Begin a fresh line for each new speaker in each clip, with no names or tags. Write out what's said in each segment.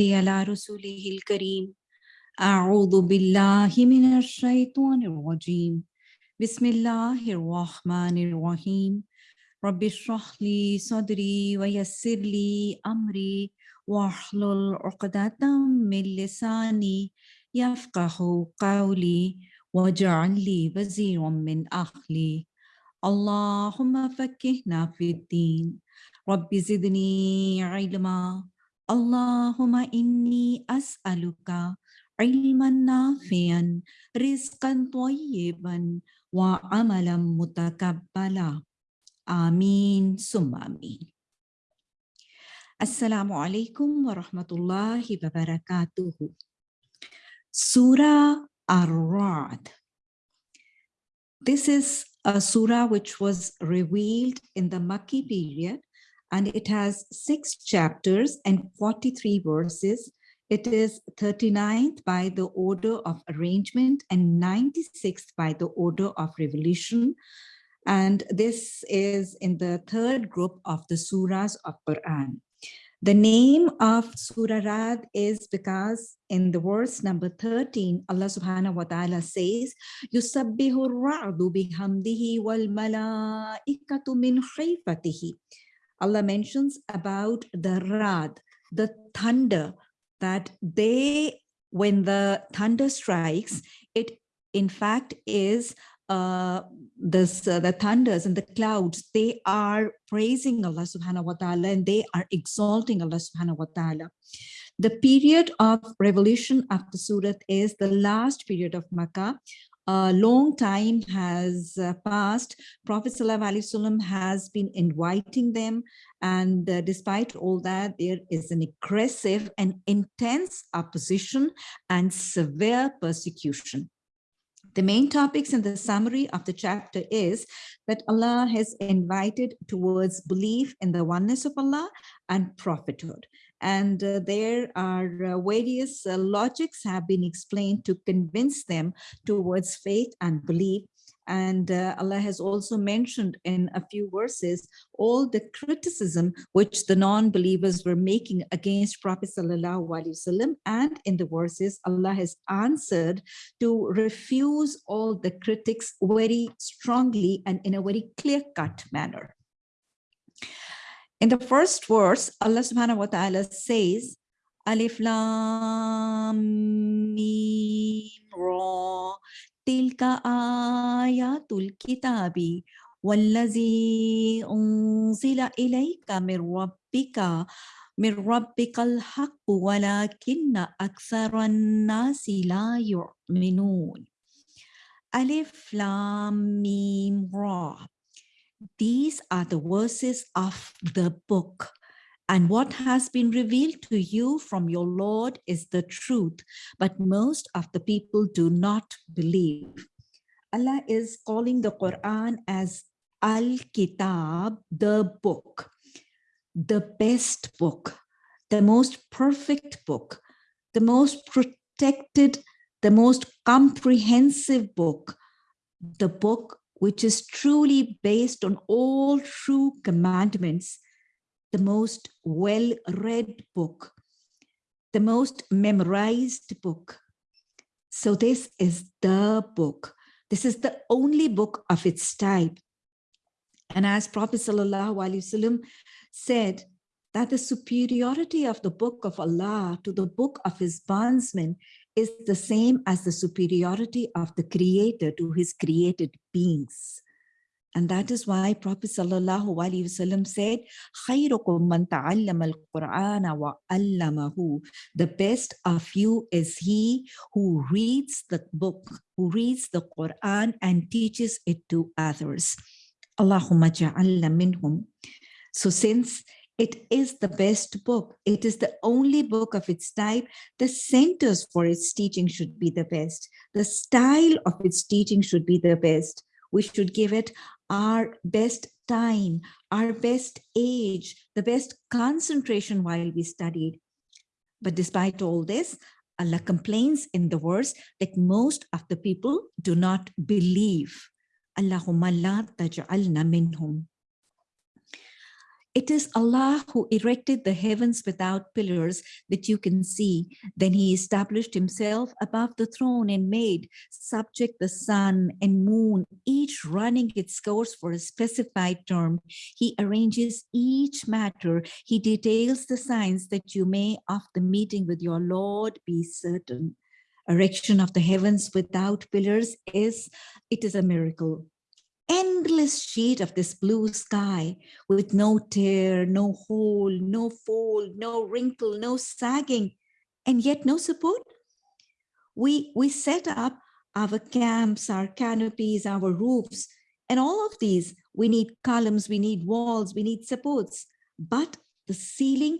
على رسوله الكريم. أعوذ بالله من الشيطان الرجيم. بسم الله الرحمن الرحيم. رب اشرح لي صدري ويسر لي أمري واحلل عقدة من لساني يفقه قولي واجعل لي وزيرا من أهلي. اللهم فكهنا في الدين. رب زدني علما. اللهم إني أسألك علما نافعا رزقا طيبا وعملا متقبلا. آمين ثم آمين. السلام عليكم ورحمة الله وبركاته. Surah Ar-Ra'd This is a surah which was revealed in the Makki period. And it has six chapters and 43 verses. It is 39th by the order of arrangement and 96th by the order of revelation. And this is in the third group of the surahs of Quran. The name of Surah Rad is because in the verse number 13, Allah subhanahu wa ta'ala says, ra'du bihamdihi wal malaikatu min khayfatihi. Allah mentions about the rad, the thunder, that they, when the thunder strikes, it in fact is uh, this, uh, the thunders and the clouds, they are praising Allah subhanahu wa ta'ala and they are exalting Allah subhanahu wa ta'ala. The period of revolution after Surat is the last period of Makkah a long time has uh, passed. Prophet ﷺ has been inviting them. And uh, despite all that, there is an aggressive and intense opposition and severe persecution. The main topics in the summary of the chapter is that Allah has invited towards belief in the oneness of Allah and prophethood. And uh, there are uh, various uh, logics have been explained to convince them towards faith and belief. And uh, Allah has also mentioned in a few verses all the criticism which the non-believers were making against Prophet Wasallam. And in the verses, Allah has answered to refuse all the critics very strongly and in a very clear-cut manner. In the first verse, Allah subhanahu wa ta'ala says, Alif Lam Mim Ra Tilka Ayatul Kitabi Wallazi Unzila Ilayka Mir Rabbika Mir Rabbika Al Haqq Walakinna Aksara An-Nasi La Yu'minun Alif Lam Mim Ra these are the verses of the book. And what has been revealed to you from your Lord is the truth, but most of the people do not believe. Allah is calling the Quran as Al-Kitab, the book, the best book, the most perfect book, the most protected, the most comprehensive book, the book which is truly based on all true commandments, the most well-read book, the most memorized book. So this is the book. This is the only book of its type. And as Prophet Wasallam said, that the superiority of the book of Allah to the book of his bondsmen is the same as the superiority of the creator to his created beings. And that is why Prophet Sallallahu Alaihi Wasallam said, خَيْرُكُمْ مَنْ تَعَلَّمَ الْقُرْآنَ وَعَلَّمَهُ The best of you is he who reads the book, who reads the Quran and teaches it to others. Allahumma ja'alla minhum. So since it is the best book. It is the only book of its type. The centers for its teaching should be the best. The style of its teaching should be the best. We should give it our best time, our best age, the best concentration while we studied. But despite all this, Allah complains in the verse that most of the people do not believe. Allahumma la taj'alna minhum. It is Allah who erected the heavens without pillars that you can see. Then he established himself above the throne and made subject the sun and moon, each running its course for a specified term. He arranges each matter. He details the signs that you may, after meeting with your Lord, be certain. Erection of the heavens without pillars is, it is a miracle endless sheet of this blue sky with no tear, no hole, no fold, no wrinkle, no sagging, and yet no support. We, we set up our camps, our canopies, our roofs, and all of these, we need columns, we need walls, we need supports. But the ceiling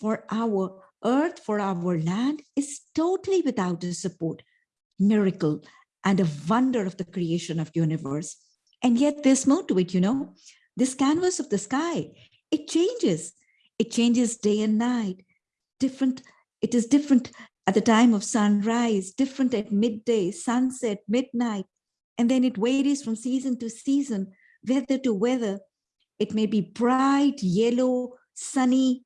for our earth, for our land is totally without a support. Miracle and a wonder of the creation of universe. And yet there's more to it, you know, this canvas of the sky, it changes. It changes day and night. Different, it is different at the time of sunrise, different at midday, sunset, midnight. And then it varies from season to season, weather to weather. It may be bright, yellow, sunny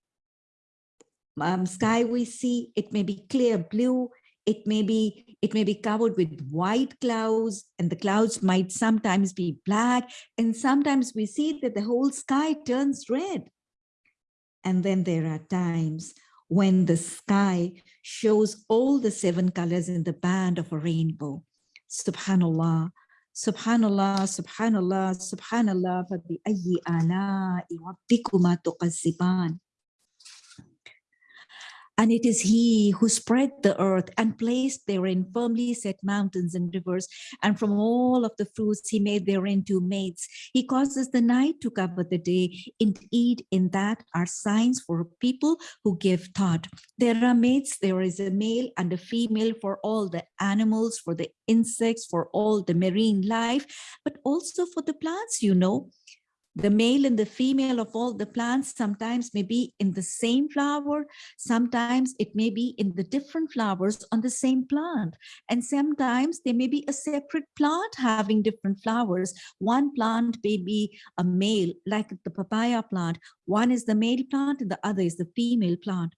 um, sky we see. It may be clear blue. It may be it may be covered with white clouds and the clouds might sometimes be black and sometimes we see that the whole sky turns red. And then there are times when the sky shows all the seven colors in the band of a rainbow. Subhanallah, Subhanallah, Subhanallah, Subhanallah, and it is he who spread the earth and placed therein firmly set mountains and rivers. And from all of the fruits he made therein two mates. He causes the night to cover the day. Indeed, in that are signs for people who give thought. There are mates, there is a male and a female for all the animals, for the insects, for all the marine life, but also for the plants, you know the male and the female of all the plants sometimes may be in the same flower, sometimes it may be in the different flowers on the same plant. And sometimes there may be a separate plant having different flowers. One plant may be a male, like the papaya plant. One is the male plant and the other is the female plant.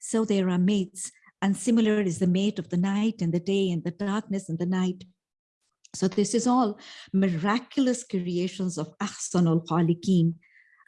So there are mates and similar is the mate of the night and the day and the darkness and the night. So this is all miraculous creations of Ahsanul Khaliqeen.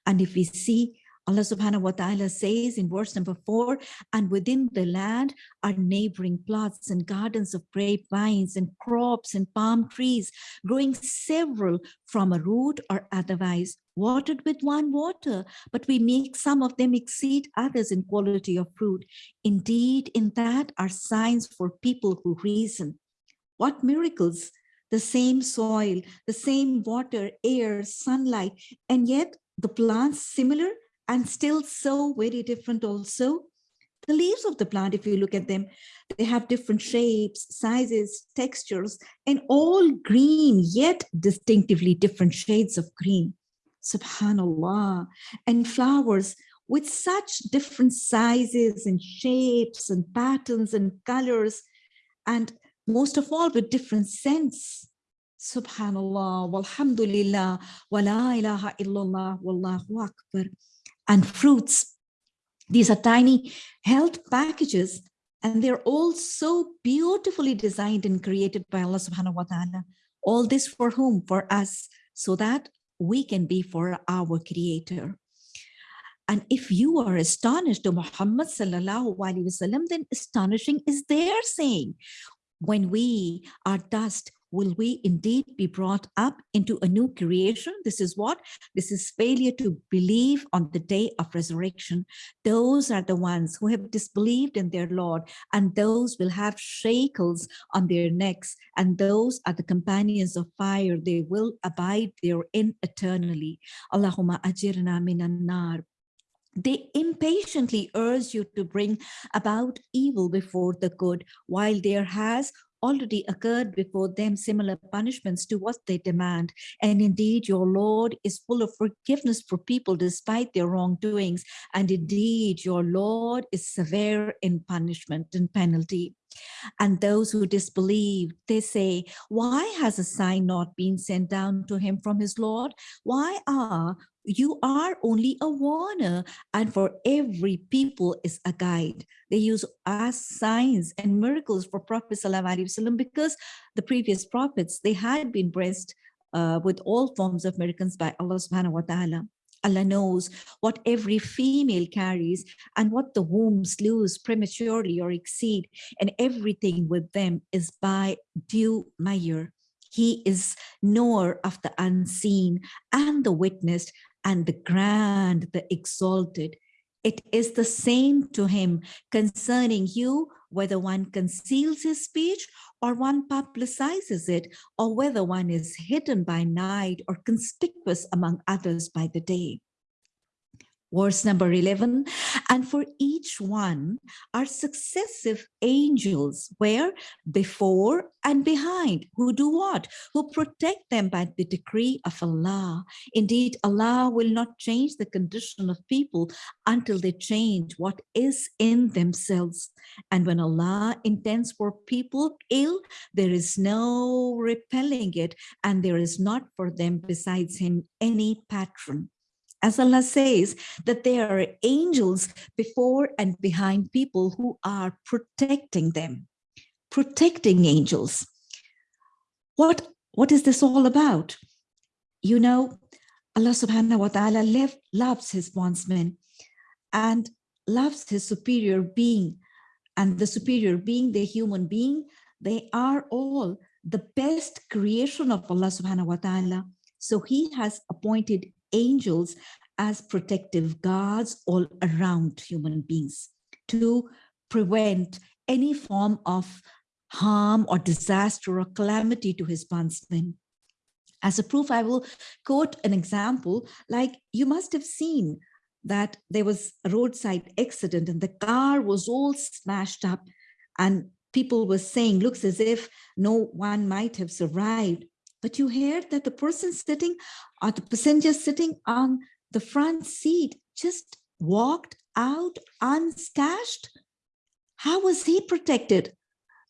And if we see Allah subhanahu wa ta'ala says in verse number four, and within the land are neighboring plots and gardens of grapevines and crops and palm trees, growing several from a root or otherwise, watered with one water, but we make some of them exceed others in quality of fruit. Indeed, in that are signs for people who reason. What miracles the same soil, the same water, air, sunlight, and yet the plants similar and still so very different also. The leaves of the plant, if you look at them, they have different shapes, sizes, textures, and all green, yet distinctively different shades of green. Subhanallah. And flowers with such different sizes and shapes and patterns and colors. And most of all with different scents. Subhanallah, walhamdulillah, wa la ilaha illallah, wallahu akbar. And fruits. These are tiny health packages and they're all so beautifully designed and created by Allah subhanahu wa ta'ala. All this for whom? For us, so that we can be for our creator. And if you are astonished to Muhammad sallallahu alaihi wasallam, then astonishing is their saying when we are dust, will we indeed be brought up into a new creation? This is what? This is failure to believe on the day of resurrection. Those are the ones who have disbelieved in their Lord, and those will have shackles on their necks, and those are the companions of fire. They will abide therein eternally. Allahumma ajirna minan nar. They impatiently urge you to bring about evil before the good, while there has already occurred before them similar punishments to what they demand. And indeed, your Lord is full of forgiveness for people despite their wrongdoings. And indeed, your Lord is severe in punishment and penalty. And those who disbelieve, they say, why has a sign not been sent down to him from his Lord? Why are you are only a warner and for every people is a guide. They use as signs and miracles for Prophet Wasallam because the previous prophets, they had been blessed uh, with all forms of miracles by Allah subhanahu wa ta'ala. Allah knows what every female carries and what the wombs lose prematurely or exceed and everything with them is by due measure. He is knower of the unseen and the witnessed and the grand, the exalted. It is the same to him concerning you, whether one conceals his speech or one publicizes it, or whether one is hidden by night or conspicuous among others by the day verse number 11 and for each one are successive angels where before and behind who do what? Who protect them by the decree of allah. Indeed allah will not change the condition of people until they change what is in themselves. And when allah intends for people ill there is no repelling it and there is not for them besides him any patron as Allah says, that there are angels before and behind people who are protecting them, protecting angels. What, what is this all about? You know, Allah subhanahu wa ta'ala loves his bondsmen and loves his superior being and the superior being, the human being, they are all the best creation of Allah subhanahu wa ta'ala. So he has appointed angels as protective guards all around human beings to prevent any form of harm or disaster or calamity to his bondsmen. As a proof, I will quote an example, like you must have seen that there was a roadside accident and the car was all smashed up and people were saying, looks as if no one might have survived. But you hear that the person sitting or the passenger sitting on the front seat just walked out unscathed? How was he protected?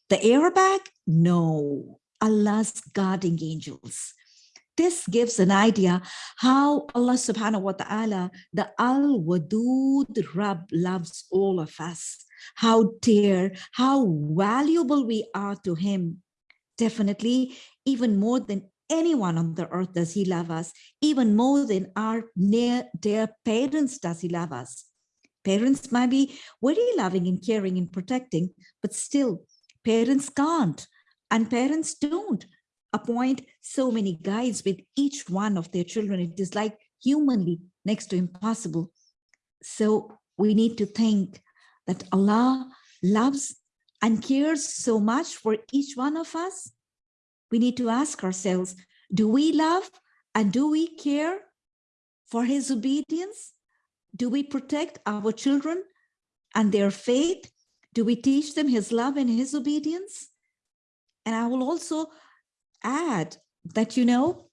The airbag? No, Allah's guarding angels. This gives an idea how Allah subhanahu wa ta'ala, the Al-Wadud Rab loves all of us, how dear, how valuable we are to him. Definitely, even more than anyone on the earth does he love us, even more than our near dear parents does he love us. Parents might be very loving and caring and protecting, but still parents can't and parents don't appoint so many guides with each one of their children. It is like humanly next to impossible. So we need to think that Allah loves and cares so much for each one of us we need to ask ourselves, do we love and do we care for his obedience? Do we protect our children and their faith? Do we teach them his love and his obedience? And I will also add that, you know,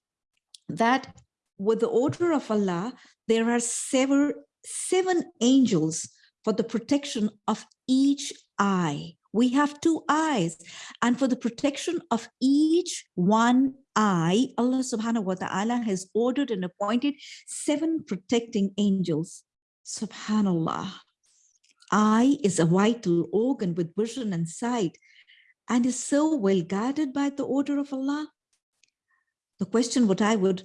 that with the order of Allah, there are seven, seven angels for the protection of each eye we have two eyes. And for the protection of each one eye allah subhanahu wa ta'ala has ordered and appointed seven protecting angels. Subhanallah. Eye is a vital organ with vision and sight and is so well guarded by the order of allah. The question what i would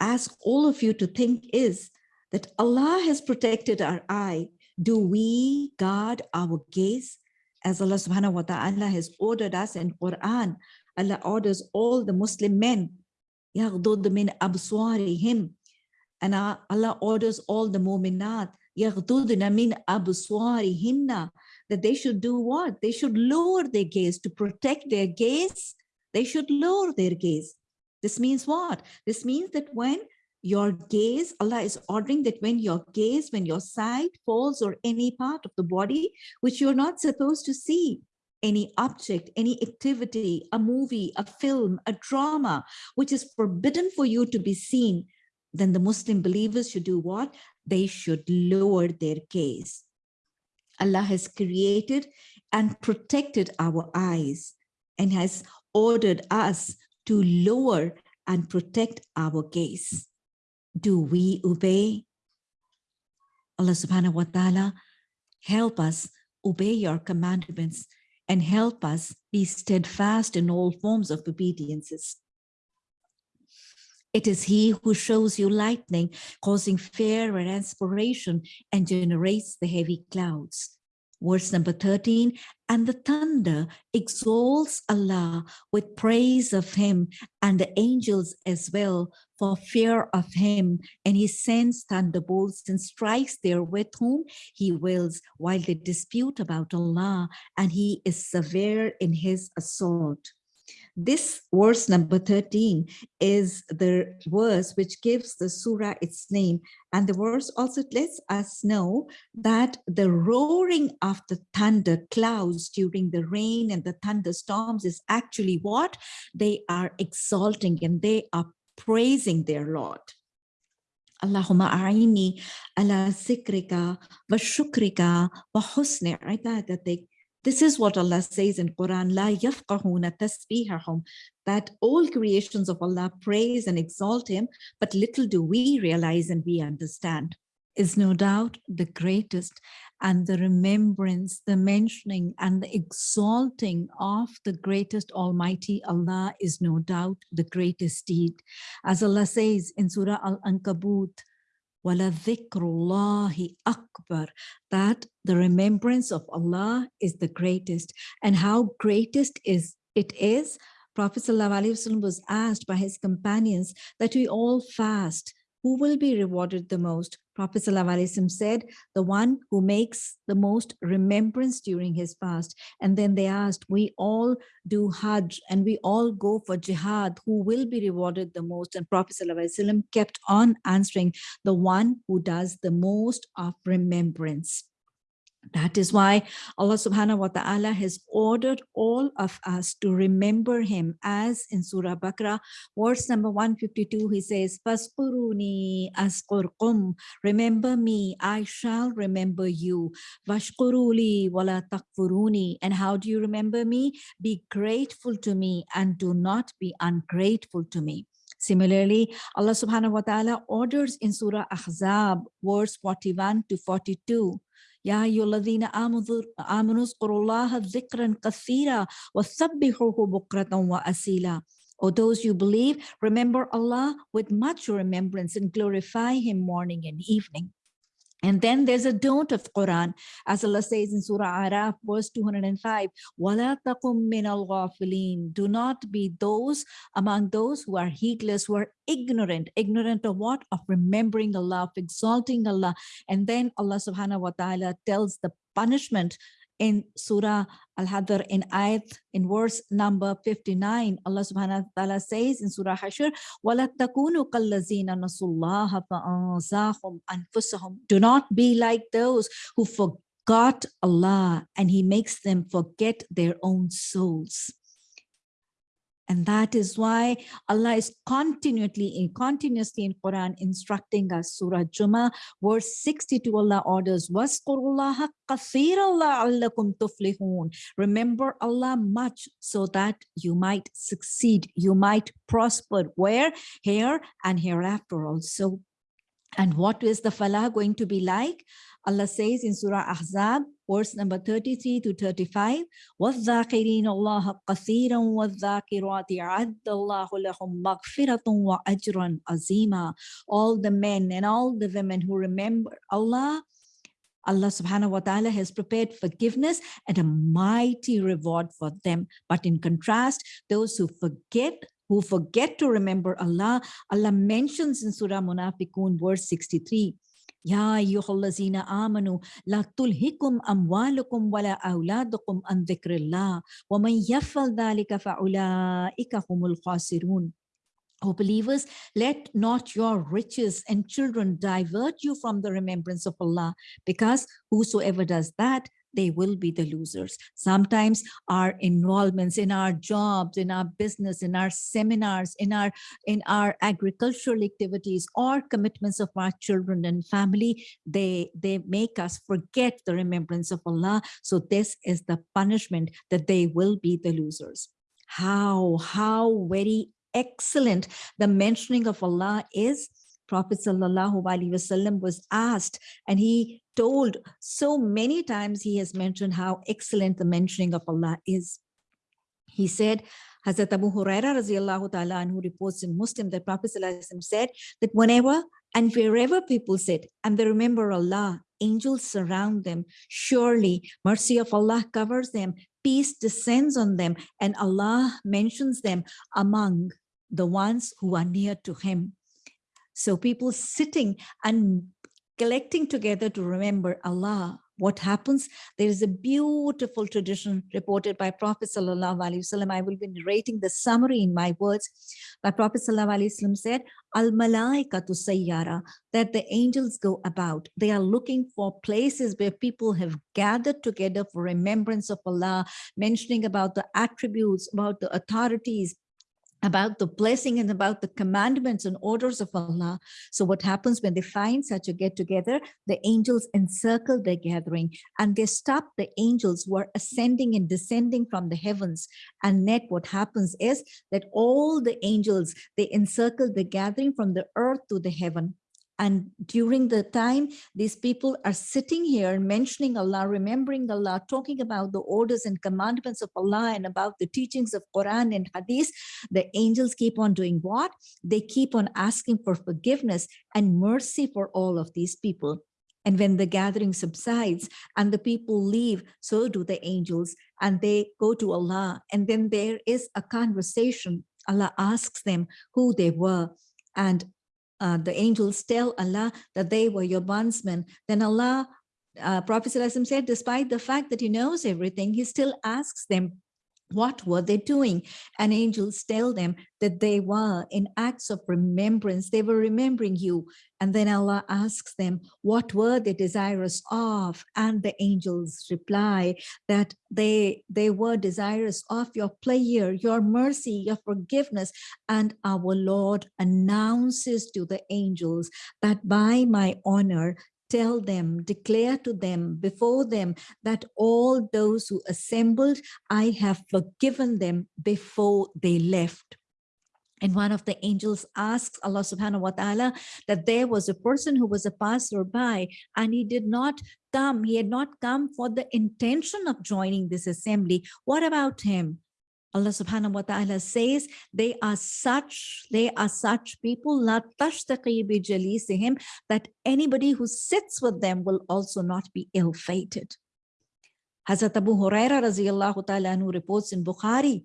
ask all of you to think is that allah has protected our eye. Do we guard our gaze as Allah subhanahu wa ta'ala has ordered us in Quran, Allah orders all the Muslim men, يَغْضُضْ مِنْ أَبْصَارِهِمْ and Allah orders all the mu'minat, يَغْضُضْنَ مِنْ أَبْصَارِهِنَّ that they should do what? They should lower their gaze to protect their gaze. They should lower their gaze. This means what? This means that when your gaze, Allah is ordering that when your gaze, when your sight falls or any part of the body, which you're not supposed to see, any object, any activity, a movie, a film, a drama, which is forbidden for you to be seen, then the Muslim believers should do what? They should lower their gaze. Allah has created and protected our eyes and has ordered us to lower and protect our gaze. Do we obey? Allah subhanahu wa ta'ala, help us obey your commandments and help us be steadfast in all forms of obediences. It is he who shows you lightning, causing fear and inspiration, and generates the heavy clouds. Verse number 13, and the thunder exalts Allah with praise of him and the angels as well for fear of him. And he sends thunderbolts and strikes there with whom he wills while they dispute about Allah and he is severe in his assault. This verse number 13 is the verse which gives the surah its name. And the verse also lets us know that the roaring of the thunder clouds during the rain and the thunderstorms is actually what? They are exalting and they are praising their Lord. Allahumma a'ini ala sikrika wa shukrika wa ibadatik this is what Allah says in Quran, La yafqahuna tasbihahum, that all creations of Allah praise and exalt him, but little do we realize and we understand is no doubt the greatest and the remembrance, the mentioning and the exalting of the greatest Almighty Allah is no doubt the greatest deed. As Allah says in Surah Al-Ankabut, وَلَذِكْرُ akbar That the remembrance of Allah is the greatest. And how greatest is it is, Prophet ﷺ was asked by his companions that we all fast who will be rewarded the most? Prophet ﷺ said, the one who makes the most remembrance during his fast. And then they asked, we all do Hajj and we all go for jihad, who will be rewarded the most? And Prophet ﷺ kept on answering, the one who does the most of remembrance. That is why Allah subhanahu wa ta'ala has ordered all of us to remember him as in Surah Baqarah, verse number 152, he says, Fasquruni asqurkum, remember me, I shall remember you. Vashquruli wala takfuruni. And how do you remember me? Be grateful to me and do not be ungrateful to me. Similarly, Allah subhanahu wa ta'ala orders in Surah Ahzab, verse 41 to 42, يا أيها الذين آمنوا اذكروا الله ذكرا كثيرا وسبحوه بكرة وأسيلا O those you believe, remember Allah with much remembrance and glorify him morning and evening. And then there's a don't of Quran, as Allah says in Surah Araf, verse 205, وَلَا تَقُمْ مِنَ الْغَافِلِينَ Do not be those among those who are heedless, who are ignorant. Ignorant of what? Of remembering Allah, of exalting Allah. And then Allah subhanahu wa ta'ala tells the punishment in Surah Al-Hadr in ayat in verse number 59 Allah subhanahu wa ta'ala says in Surah Hashr وَلَا تَكُونُوا كَالَّذِينَ نَسُوا اللَّهَ فَأَنْزَاهُمْ أَنفُسَهُمْ Do not be like those who forgot Allah and he makes them forget their own souls. And that is why Allah is continually, continuously in Quran instructing us. Surah Jummah, verse 62, Allah orders, Remember Allah much so that you might succeed, you might prosper. Where? Here and hereafter also. And what is the falah going to be like? Allah says in Surah Ahzab, verse number 33 to 35, وَالذَّاكِرِينَ اللَّهَ قَثِيرًا وَالذَّاكِرَاتِ عَدَّ اللَّهُ لَهُمْ مَغْفِرَةٌ وَأَجْرًا عَظِيمًا All the men and all the women who remember Allah, Allah subhanahu wa ta'ala has prepared forgiveness and a mighty reward for them. But in contrast, those who forget who forget to remember Allah. Allah mentions in Surah Munafiqun, verse 63, Ya ayyuhallazina amanu la tulhikum amwalukum wala awladukum an dhikrillah wa man yaffal dhalika fa'ulaika humul khasirun. O believers, let not your riches and children divert you from the remembrance of Allah, because whosoever does that, they will be the losers. Sometimes our involvements in our jobs, in our business, in our seminars, in our in our agricultural activities or commitments of our children and family, they, they make us forget the remembrance of Allah. So this is the punishment that they will be the losers. How, how very excellent the mentioning of Allah is Prophet Sallallahu Alaihi Wasallam was asked and he told so many times he has mentioned how excellent the mentioning of Allah is. He said, Hazrat Abu Huraira radiallahu ta'ala who reports in Muslim that Prophet Sallallahu said that whenever and wherever people sit and they remember Allah, angels surround them. Surely mercy of Allah covers them, peace descends on them, and Allah mentions them among the ones who are near to him. So people sitting and collecting together to remember Allah what happens? There is a beautiful tradition reported by prophet wasallam. I will be narrating the summary in my words. But prophet wasallam said al malaikatu sayyara that the angels go about. They are looking for places where people have gathered together for remembrance of allah mentioning about the attributes about the authorities about the blessing and about the commandments and orders of Allah. So what happens when they find such a get together, the angels encircle their gathering and they stop the angels who are ascending and descending from the heavens. And net what happens is that all the angels, they encircle the gathering from the earth to the heaven. And during the time, these people are sitting here mentioning Allah, remembering Allah, talking about the orders and commandments of Allah and about the teachings of Quran and Hadith, the angels keep on doing what? They keep on asking for forgiveness and mercy for all of these people. And when the gathering subsides and the people leave, so do the angels, and they go to Allah. And then there is a conversation. Allah asks them who they were. And uh, the angels tell Allah that they were your bondsmen, then Allah, uh, Prophet said, despite the fact that he knows everything, he still asks them what were they doing? And angels tell them that they were in acts of remembrance. They were remembering you. And then Allah asks them, what were they desirous of? And the angels reply that they, they were desirous of your pleasure, your mercy, your forgiveness. And our Lord announces to the angels that by my honor, tell them, declare to them, before them, that all those who assembled, I have forgiven them before they left. And one of the angels asks Allah subhanahu wa ta'ala that there was a person who was a passerby and he did not come, he had not come for the intention of joining this assembly. What about him? Allah subhanahu wa ta'ala says they are such, they are such people that anybody who sits with them will also not be ill-fated. Hazrat Abu Huraira reports in Bukhari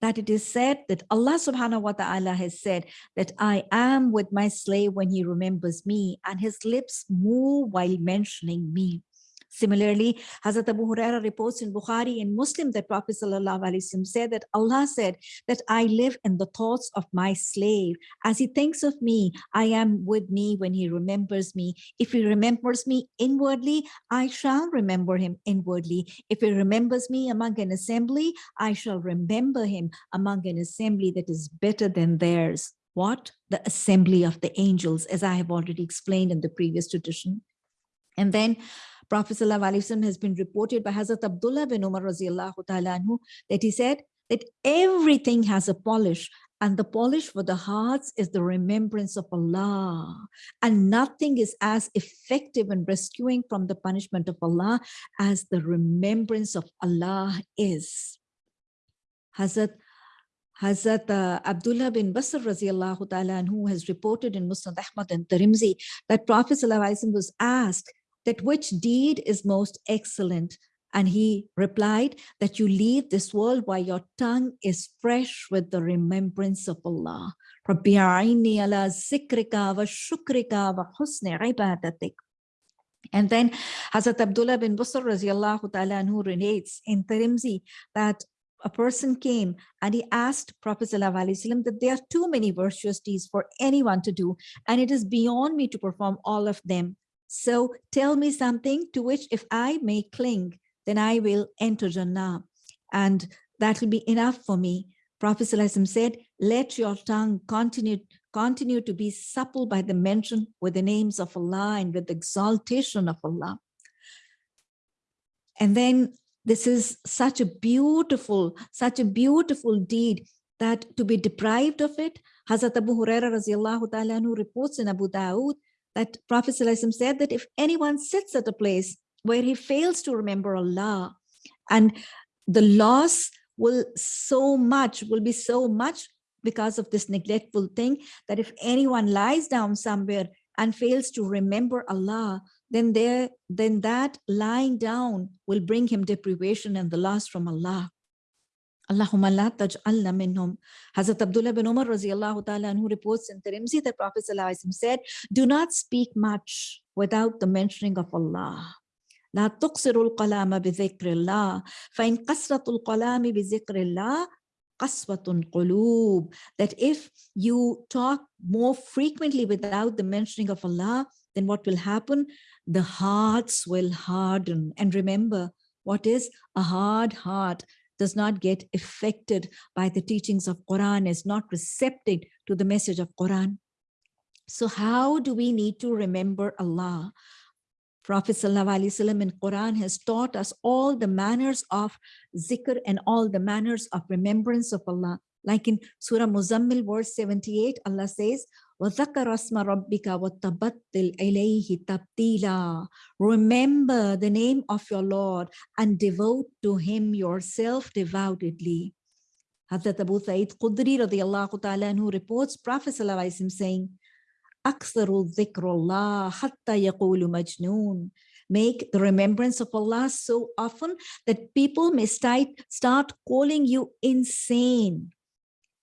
that it is said that Allah subhanahu wa ta'ala has said that I am with my slave when he remembers me and his lips move while mentioning me. Similarly, Hazrat Abu Huraira reports in Bukhari and Muslim that Prophet ﷺ said that Allah said that I live in the thoughts of my slave. As he thinks of me, I am with me when he remembers me. If he remembers me inwardly, I shall remember him inwardly. If he remembers me among an assembly, I shall remember him among an assembly that is better than theirs. What? The assembly of the angels, as I have already explained in the previous tradition. And then Prophet ﷺ has been reported by Hazrat Abdullah bin Umar anhu, that he said that everything has a polish and the polish for the hearts is the remembrance of Allah. And nothing is as effective in rescuing from the punishment of Allah as the remembrance of Allah is. Hazrat Hazrat uh, Abdullah bin Busr radiallahu ta'ala who has reported in Musnad Ahmad and Tirmidhi that Prophet was asked that which deed is most excellent? And he replied that you leave this world while your tongue is fresh with the remembrance of Allah. And then Hazrat Abdullah bin Busr radiallahu ta'ala anhu relates in Tirmidhi that a person came and he asked Prophet ﷺ that there are too many virtuous deeds for anyone to do and it is beyond me to perform all of them. So tell me something to which if I may cling, then I will enter Jannah. And that will be enough for me. Prophet said, let your tongue continue, continue to be supple by the mention with the names of Allah and with the exaltation of Allah. And then this is such a beautiful, such a beautiful deed that to be deprived of it, Hazrat Abu Huraira reports in Abu Dawood that Prophet said that if anyone sits at a place where he fails to remember Allah and the loss will so much, will be so much because of this neglectful thing that if anyone lies down somewhere and fails to remember Allah, then there, then that lying down will bring him deprivation and the loss from Allah. Allahumma la taj'alna minhum. Hazrat Abdullah bin Umar radiallahu ta'ala anhu reports in Tirmidhi that Prophet said, do not speak much without the mentioning of Allah. لا تقصروا القلام بذكر الله فإن قصرة القلام بذكر الله قسوة قلوب that if you talk more frequently without the mentioning of Allah then what will happen the hearts will harden and remember what is a hard heart does not get affected by the teachings of Quran, is not receptive to the message of Quran. So how do we need to remember Allah? Prophet ﷺ in Quran has taught us all the manners of zikr and all the manners of remembrance of Allah. Like in Surah Muzammil, verse 78, Allah says, وَذَكَرَ اسْمَ رَبِّكَ وَتَبَتِّلْ إِلَيْهِ تَبْتِيلًا Remember the name of your Lord and devote to him yourself devoutedly. Hazrat Abu Sa'id Khudri radiyallahu ta'ala who reports Prophet sallallahu saying, Make the remembrance of Allah so often that people may start, start calling you insane.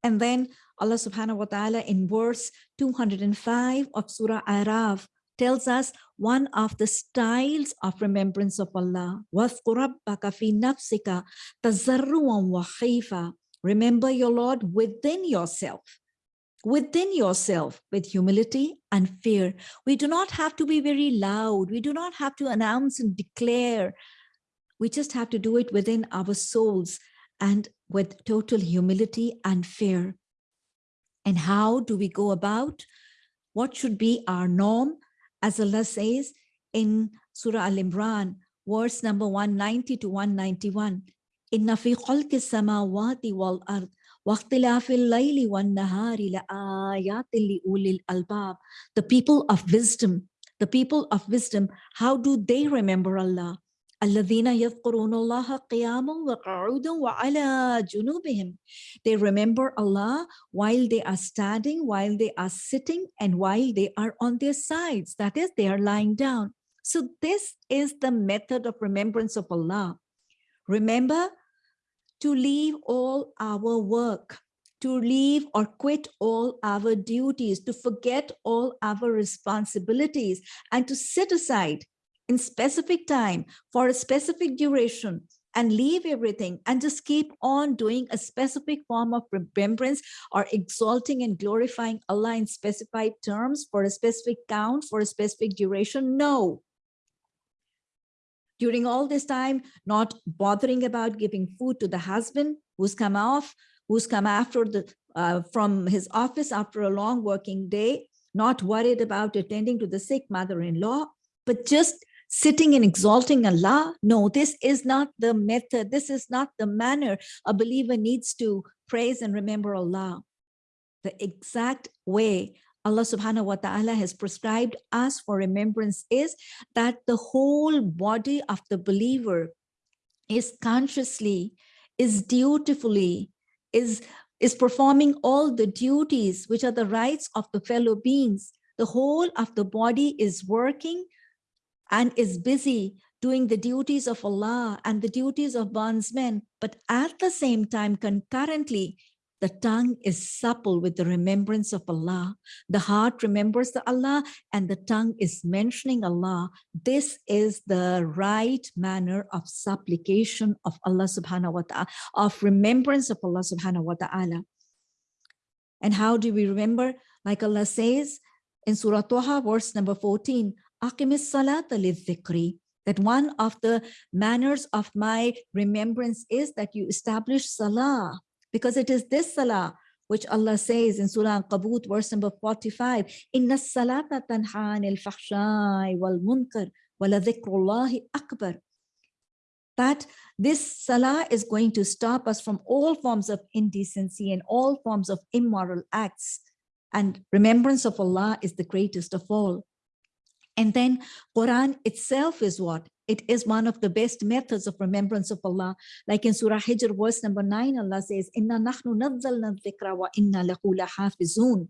And then Allah subhanahu wa ta'ala in verse 205 of Surah Araf tells us one of the styles of remembrance of Allah. Remember your Lord within yourself. Within yourself with humility and fear. We do not have to be very loud. We do not have to announce and declare. We just have to do it within our souls and with total humility and fear. And how do we go about? What should be our norm? As Allah says in Surah Al-Imran, verse number 190 to 191, إِنَّ فِي خَلْقِ السَّمَاوَاتِ وَالْأَرْضِ وَاخْتِلَافِ اللَّيْلِ وَالنَّهَارِ لَآيَاتٍ لِأُولِي الْأَلْبَابِ The people of wisdom, the people of wisdom, how do they remember Allah? الذين يذكرون الله قياما وقعودا وعلى جنوبهم they remember Allah while they are standing while they are sitting and while they are on their sides that is they are lying down so this is the method of remembrance of Allah remember to leave all our work to leave or quit all our duties, to forget all our responsibilities, and to set aside in specific time for a specific duration and leave everything and just keep on doing a specific form of remembrance or exalting and glorifying Allah in specified terms for a specific count, for a specific duration? No. During all this time, not bothering about giving food to the husband who's come off, who's come after the uh, from his office after a long working day, not worried about attending to the sick mother-in-law, but just sitting and exalting Allah. No, this is not the method. This is not the manner a believer needs to praise and remember Allah. The exact way Allah subhanahu wa ta'ala has prescribed us for remembrance is that the whole body of the believer is consciously, is dutifully, is, is performing all the duties which are the rights of the fellow beings. The whole of the body is working and is busy doing the duties of Allah and the duties of bondsmen, but at the same time, concurrently, the tongue is supple with the remembrance of Allah. The heart remembers the Allah and the tongue is mentioning Allah. This is the right manner of supplication of Allah subhanahu wa ta'ala, of remembrance of Allah subhanahu wa ta'ala. And how do we remember? Like Allah says in Surah Toha, verse number 14, that one of the manners of my remembrance is that you establish salah because it is this salah which Allah says in Surah Al-Ankabut verse number 45 inna salata tanha anil wal munkar wala dhikrullahi akbar that this salah is going to stop us from all forms of indecency and all forms of immoral acts. And remembrance of Allah is the greatest of all. And then Quran itself is what? It is one of the best methods of remembrance of Allah. Like in Surah Hijr, verse number nine, Allah says, Inna nahnu nazzalna dhikra wa inna lahu lahafizun.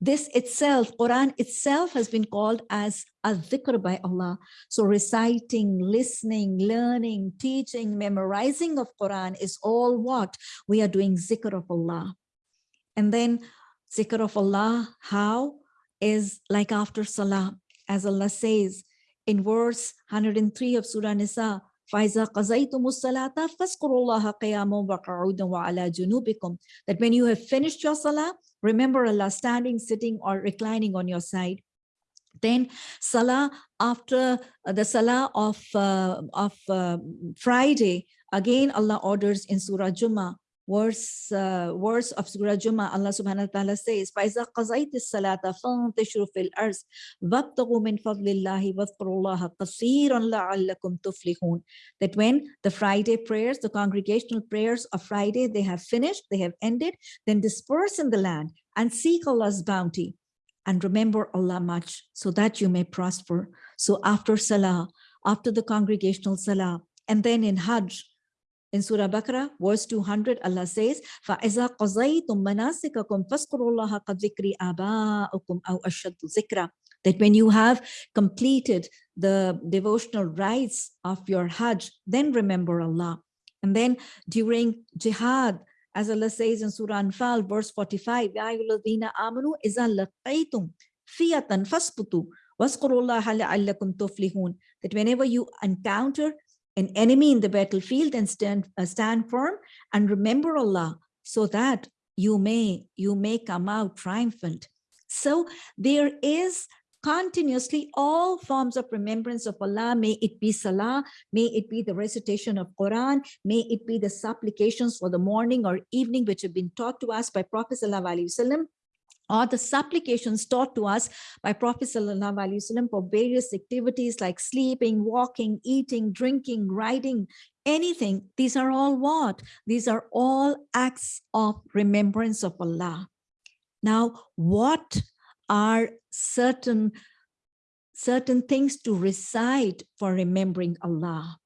This itself, Quran itself has been called as a dhikr by Allah. So reciting, listening, learning, teaching, memorizing of Quran is all what? We are doing zikr of Allah. And then zikr of Allah, how? Is like after salah, as Allah says in verse 103 of Surah Nisa, that when you have finished your salah, remember Allah standing, sitting or reclining on your side. Then salah after uh, the salah of, uh, of uh, Friday, again Allah orders in Surah Jummah, verse uh, verse of Surah Jummah, Allah subhanahu wa ta'ala says, فَإِذَا قَضَيْتِ الصَّلَاةَ فَانْتَشِرُوا فِي الْأَرْضِ وَابْتَغُوا مِنْ فَضْلِ اللَّهِ وَاذْكُرُوا اللَّهَ كَثِيرًا لَعَلَّكُمْ تُفْلِحُونَ That when the Friday prayers, the congregational prayers of Friday, they have finished, they have ended, then disperse in the land and seek Allah's bounty and remember Allah much so that you may prosper. So after Salah, after the congregational Salah, and then in Hajj, in Surah Baqarah, verse 200, Allah says, فَإِذَا قَضَيْتُم مَنَاسِكَكُمْ فَاذْكُرُوا اللَّهَ قَدْ آبَاءُكُمْ أَوْ أَشَدُّ ذِكْرًا That when you have completed the devotional rites of your Hajj, then remember Allah. And then during jihad, as Allah says in Surah Anfal, verse 45, يَا أَيُّهَا الَّذِينَ آمَنُوا إِذَا لَقَيْتُمْ فِيَةً فَاسْبُتُوا وَاذْكُرُوا اللَّهَ لَعَلَّكُمْ تُفْلِحُونَ That whenever you encounter an enemy in the battlefield and stand, uh, stand firm and remember Allah so that you may, you may come out triumphant. So there is continuously all forms of remembrance of Allah, may it be salah, may it be the recitation of Quran, may it be the supplications for the morning or evening which have been taught to us by Prophet Wasallam, or the supplications taught to us by Prophet Wasallam for various activities like sleeping, walking, eating, drinking, riding, anything. These are all what? These are all acts of remembrance of Allah. Now, what are certain, certain things to recite for remembering Allah?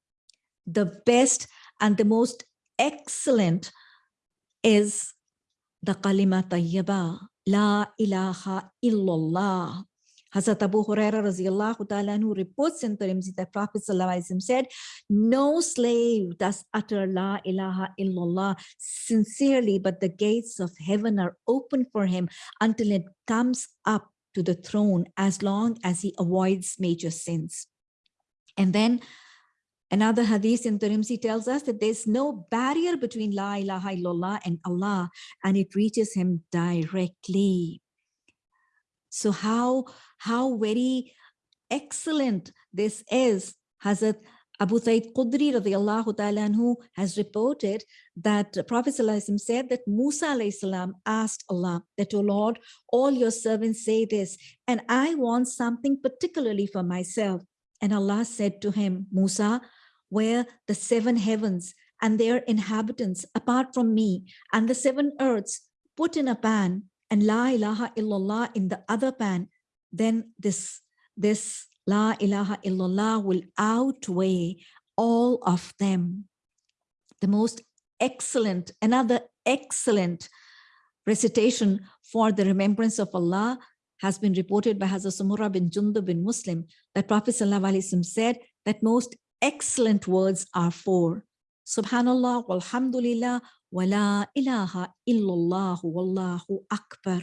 The best and the most excellent is the kalima tayyibah La ilaha illallah. Hazrat Abu Huraira who reports in Tirmidhi that Prophet said, no slave does utter La ilaha illallah sincerely, but the gates of heaven are open for him until it comes up to the throne as long as he avoids major sins. And then Another hadith in Tirmidhi tells us that there's no barrier between La ilaha illallah and Allah, and it reaches him directly. So how, how very excellent this is. Hazrat Abu Sayyid Khudri radiallahu ta'ala anhu has reported that Prophet said that Musa salam asked Allah that, O Lord, all your servants say this, and I want something particularly for myself. And Allah said to him, Musa, where the seven heavens and their inhabitants apart from me and the seven earths put in a pan and la ilaha illallah in the other pan, then this, this la ilaha illallah will outweigh all of them. The most excellent, another excellent recitation for the remembrance of Allah has been reported by Hazrat Samura bin Jundub bin Muslim that Prophet said that most excellent words are for Subhanallah, walhamdulillah, wa la ilaha illallah, wallahu akbar.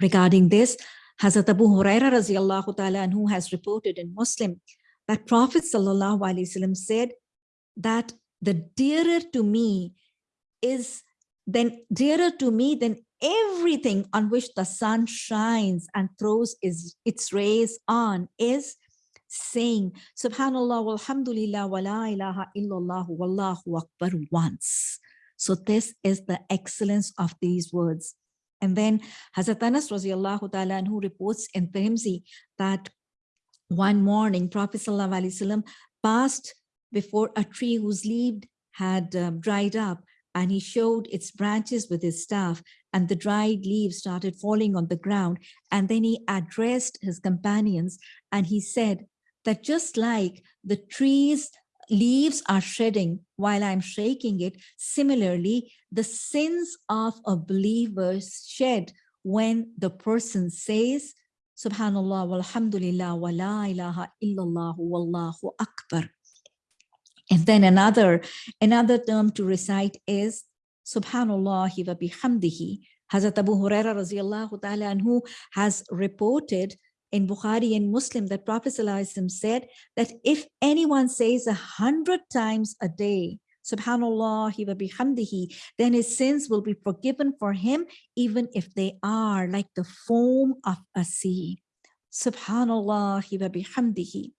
Regarding this, Hazrat Abu Huraira radiallahu ta'ala who has reported in Muslim that Prophet sallallahu alaihi wasallam said that the dearer to me is then dearer to me than everything on which the sun shines and throws its rays on is saying subhanallah walhamdulillah wa la ilaha illallah wallahu akbar once so this is the excellence of these words and then Hazrat Anas radiallahu ta'ala who reports in Tirmidhi that one morning Prophet sallallahu alaihi wasallam passed before a tree whose leaf had um, dried up and he showed its branches with his staff and the dried leaves started falling on the ground. And then he addressed his companions and he said that just like the trees leaves are shedding while I'm shaking it, similarly, the sins of a believer shed when the person says, Subhanallah, walhamdulillah, wa la ilaha illallah, wallahu akbar. And then another, another term to recite is Subhanallah wa bihamdihi. Hazrat Abu Huraira radiallahu ta'ala anhu has reported in Bukhari and Muslim that Prophet said that if anyone says a hundred times a day, Subhanallah wa bihamdihi, then his sins will be forgiven for him, even if they are like the foam of a sea. Subhanallah wa bihamdihi.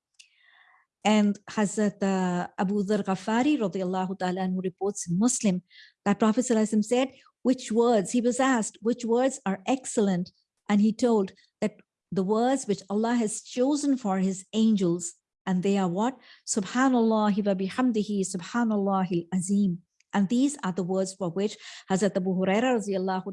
And Hazrat uh, Abu Dhar Ghafari radiallahu ta'ala reports in Muslim that Prophet said, which words, he was asked, which words are excellent? And he told that the words which Allah has chosen for his angels, and they are what? Subhanallah wa bihamdihi, subhanallah azim. And these are the words for which Hazrat Abu Huraira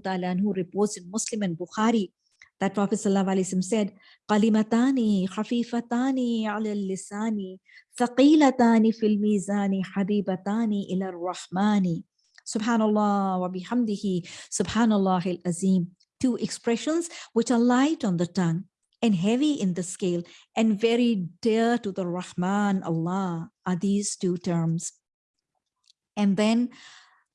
ta'ala who reports in Muslim and Bukhari that Prophet ﷺ said, Qalimatani khafifatani ala lisani, thaqilatani fil mizani, habibatani ila rahmani. Subhanallah wa bihamdihi, subhanallah al-azim. Two expressions which are light on the tongue and heavy in the scale and very dear to the Rahman, Allah, are these two terms. And then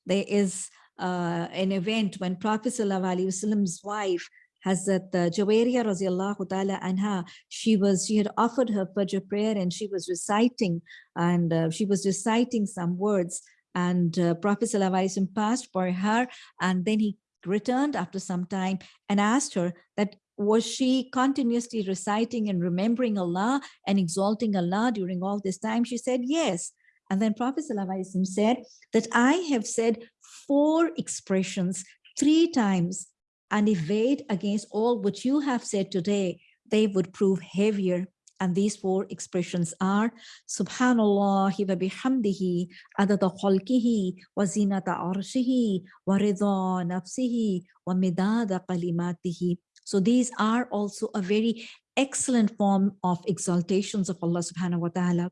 there is uh, an event when Prophet Wasallam's wife Hazrat Jawaria radiallahu ta'ala anha, she was, she had offered her Fajr prayer and she was reciting and uh, she was reciting some words and uh, Prophet Sallallahu passed by her and then he returned after some time and asked her that was she continuously reciting and remembering Allah and exalting Allah during all this time? She said, yes. And then Prophet ﷺ said that I have said four expressions three times and if weighed against all what you have said today, they would prove heavier. And these four expressions are Subhanallah wa bihamdihi adada khalqihi wa zinata arshihi wa nafsihi wa midada kalimatihi. So these are also a very excellent form of exaltations of Allah subhanahu wa ta'ala.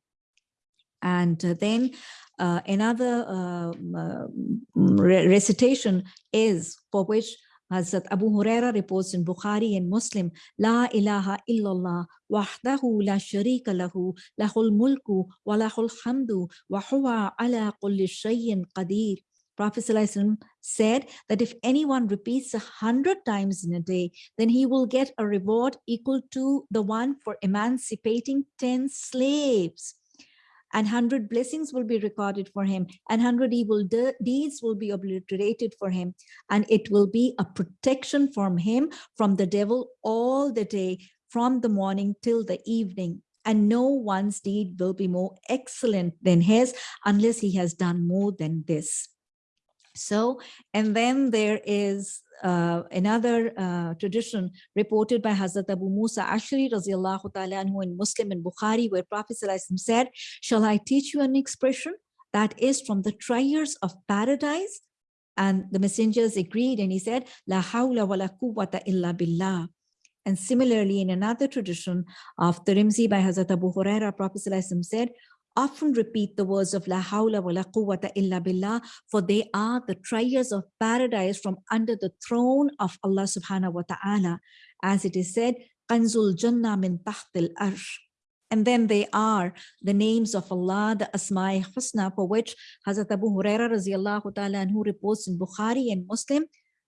And uh, then uh, another uh, recitation is for which Hazrat Abu Huraira reports in Bukhari and Muslim, La ilaha illallah wahdahu la sharika lahu lahul mulku wa lahul hamdu wa huwa ala kulli shay'in qadir. Prophet said that if anyone repeats a hundred times in a day, then he will get a reward equal to the one for emancipating 10 slaves. And 100 blessings will be recorded for him and 100 evil de deeds will be obliterated for him and it will be a protection from him from the devil all the day from the morning till the evening. And no one's deed will be more excellent than his unless he has done more than this so and then there is uh, another uh, tradition reported by Hazrat Abu Musa Ashri radiallahu ta'ala anhu in Muslim and Bukhari where Prophet said, shall I teach you an expression that is from the triers of paradise? And the messengers agreed and he said, La hawla wa la quwwata illa billah. And similarly, in another tradition of Tirmidhi by Hazrat Abu Huraira, Prophet said, often repeat the words of La hawla wa la quwwata illa billah, for they are the treasures of paradise from under the throne of Allah subhanahu wa ta'ala. As it is said, Kanzul Jannah min tahtil arsh. And then they are the names of Allah, the Asma'i Husna, for which Hazrat Abu Huraira radiallahu ta'ala and who reports in Bukhari and Muslim,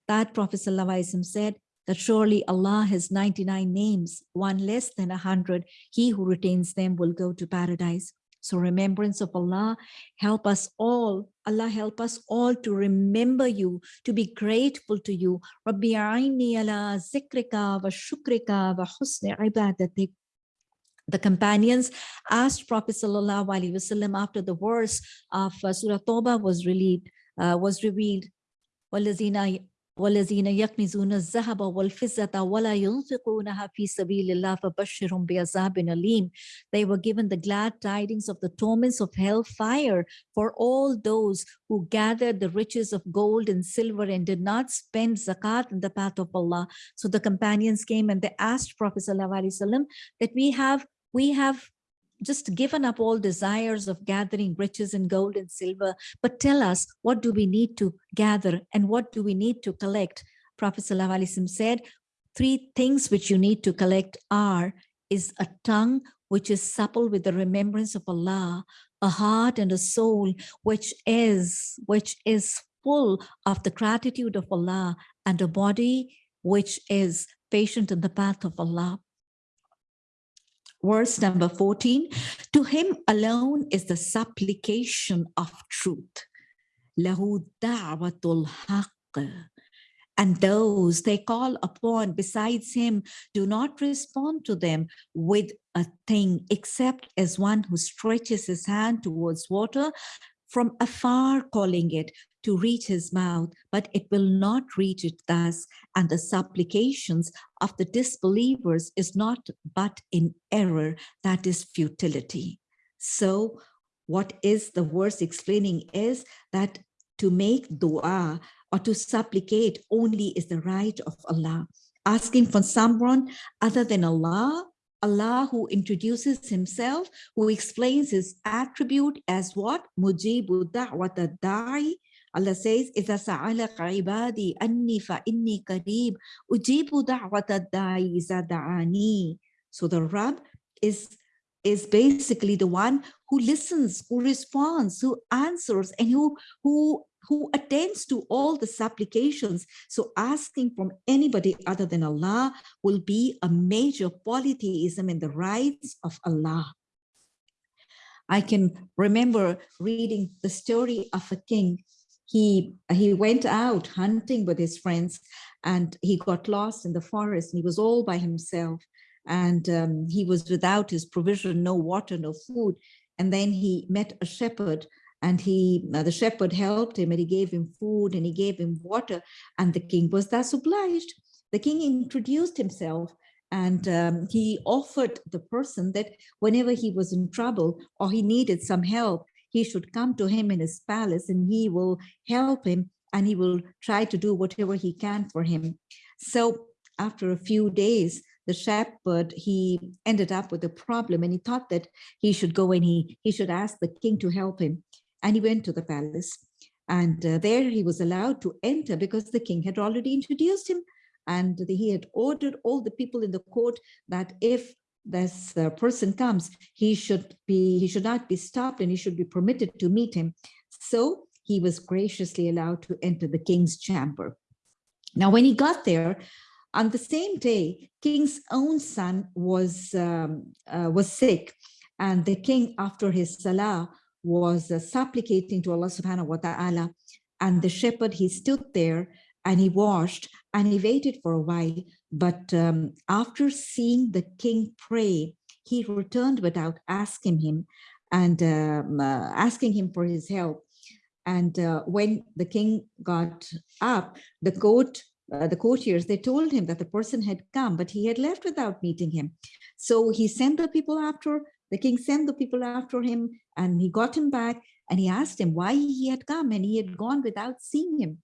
that Prophet said that surely Allah has 99 names, one less than a hundred. He who retains them will go to paradise. So remembrance of Allah, help us all. Allah help us all to remember you, to be grateful to you. Rabbi a'ini ala zikrika wa shukrika wa husni ibadatik. The companions asked Prophet Sallallahu Alaihi Wasallam after the verse of uh, Surah Toba was revealed, uh, was revealed. وَالَّذِينَ
والذين يكنزون الذهب والفضة ولا ينفقونها في سبيل الله فبشرهم بعذاب أليم. They were given the glad tidings of the torments of hellfire for all those who gathered the riches of gold and silver and did not spend zakat in the path of Allah. So the companions came and they asked Prophet ﷺ that we have we have just given up all desires of gathering riches and gold and silver, but tell us what do we need to gather and what do we need to collect? Prophet ﷺ said, three things which you need to collect are, is a tongue which is supple with the remembrance of Allah, a heart and a soul which is, which is full of the gratitude of Allah, and a body which is patient in the path of Allah verse number 14, to him alone is the supplication of truth. Haqq. And those they call upon besides him do not respond to them with a thing except as one who stretches his hand towards water from afar calling it to reach his mouth, but it will not reach it thus. And the supplications of the disbelievers is not but in error, that is futility. So what is the verse explaining is that to make dua or to supplicate only is the right of Allah. Asking for someone other than Allah Allah who introduces himself, who explains his attribute as what? Mujibu da'wata da'i Allah says, إِذَا سَعَلَكَ عِبَادِي أَنِّي فَإِنِّي قَرِيبٌ أُجِيبُ دَعْوَةَ الدَّاعِ إِذَا دَعَانِي So the Rabb is, is basically the one who listens, who responds, who answers, and who, who, who attends to all the supplications. So asking from anybody other than Allah will be a major polytheism in the rights of Allah. I can remember reading the story of a king he he went out hunting with his friends and he got lost in the forest and he was all by himself. And um, he was without his provision no water no food. And then he met a shepherd and he uh, the shepherd helped him and he gave him food and he gave him water and the king was thus obliged. The king introduced himself and um, he offered the person that whenever he was in trouble or he needed some help he should come to him in his palace and he will help him and he will try to do whatever he can for him. So after a few days, the shepherd, he ended up with a problem and he thought that he should go and he, he should ask the king to help him. And he went to the palace and uh, there he was allowed to enter because the king had already introduced him and he had ordered all the people in the court that if this uh, person comes, he should be, he should not be stopped and he should be permitted to meet him. So he was graciously allowed to enter the king's chamber. Now, when he got there, on the same day, king's own son was, um, uh, was sick and the king after his salah was uh, supplicating to Allah subhanahu wa ta'ala and the shepherd, he stood there and he washed and he waited for a while. But um, after seeing the king pray, he returned without asking him and um, uh, asking him for his help. And uh, when the king got up, the court, uh, the courtiers, they told him that the person had come, but he had left without meeting him. So he sent the people after, the king sent the people after him and he got him back and he asked him why he had come and he had gone without seeing him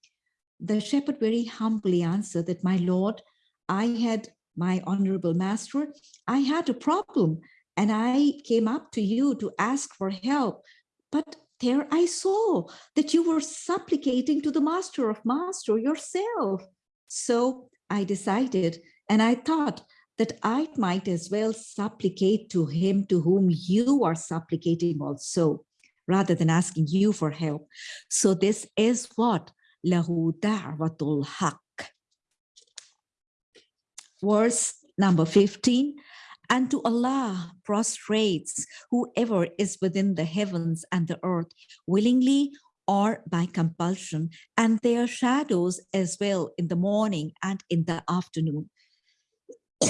the shepherd very humbly answered that, my lord, I had my honorable master, I had a problem and I came up to you to ask for help. But there I saw that you were supplicating to the master of master yourself. So I decided and I thought that I might as well supplicate to him to whom you are supplicating also, rather than asking you for help. So this is what lahu wa haq. Verse number 15, and to Allah prostrates whoever is within the heavens and the earth, willingly or by compulsion, and their shadows as well in the morning and in the afternoon.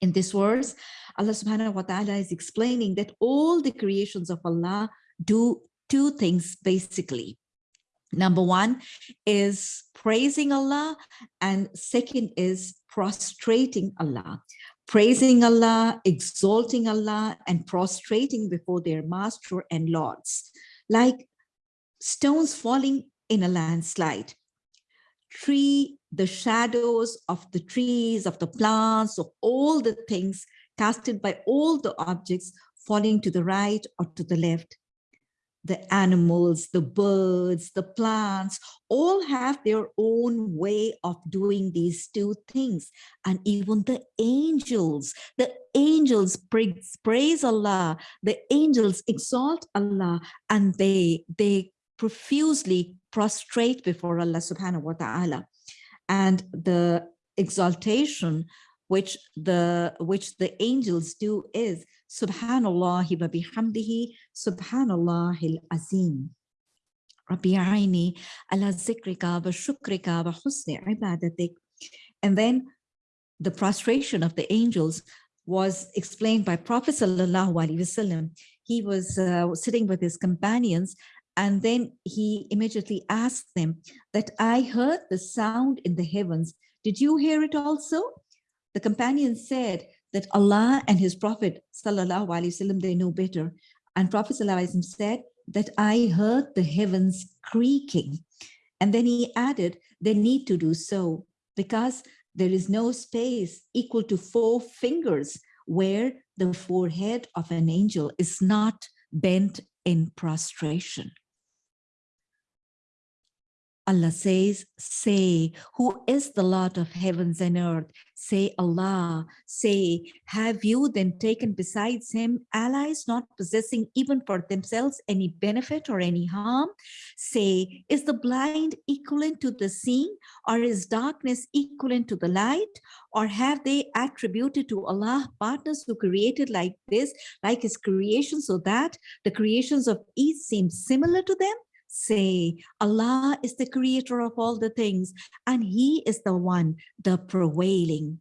in this verse, Allah subhanahu wa ta'ala is explaining that all the creations of Allah do two things basically. Number one is praising Allah, and second is prostrating Allah. Praising Allah, exalting Allah, and prostrating before their master and lords, like stones falling in a landslide. Tree, the shadows of the trees, of the plants, of all the things casted by all the objects falling to the right or to the left the animals, the birds, the plants, all have their own way of doing these two things. And even the angels, the angels praise, praise Allah, the angels exalt Allah, and they, they profusely prostrate before Allah subhanahu wa ta'ala. And the exaltation which the which the angels do is Subhanallah wa bihamdihi Subhanallah al-azim. Rabbi aini ala zikrika wa shukrika wa husni ibadatik. And then the prostration of the angels was explained by Prophet sallallahu alaihi wasallam. He was uh, sitting with his companions and then he immediately asked them that I heard the sound in the heavens. Did you hear it also? The companion said, that Allah and his Prophet sallallahu alaihi wasallam they know better. And Prophet sallallahu said that I heard the heavens creaking. And then he added, they need to do so because there is no space equal to four fingers where the forehead of an angel is not bent in prostration. Allah says, say, who is the Lord of heavens and earth? Say Allah, say, have you then taken besides him allies not possessing even for themselves any benefit or any harm? Say, is the blind equivalent to the seeing or is darkness equivalent to the light? Or have they attributed to Allah partners who created like this, like his creation so that the creations of each seem similar to them? Say Allah is the creator of all the things and he is the one the prevailing.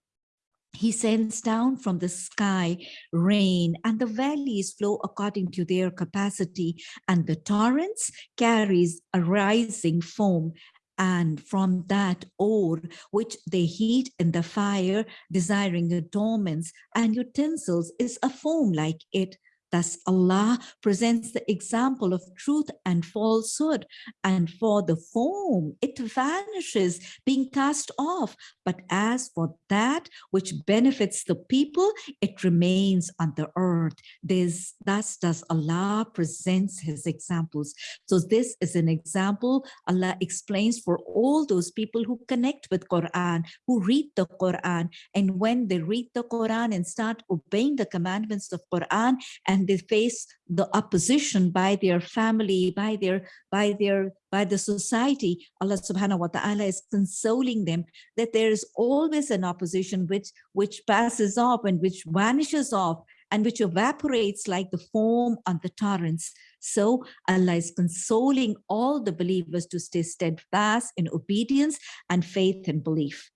He sends down from the sky rain and the valleys flow according to their capacity and the torrents carries a rising foam and from that ore which they heat in the fire desiring adornments and utensils is a foam like it Thus, Allah presents the example of truth and falsehood. And for the form it vanishes, being cast off. But as for that which benefits the people, it remains on the earth. This, thus does Allah presents his examples. So this is an example Allah explains for all those people who connect with Quran, who read the Quran. And when they read the Quran and start obeying the commandments of Quran and and they face the opposition by their family, by their, by their, by the society, Allah subhanahu wa ta'ala is consoling them that there is always an opposition which, which passes off and which vanishes off and which evaporates like the foam on the torrents. So Allah is consoling all the believers to stay steadfast in obedience and faith and belief.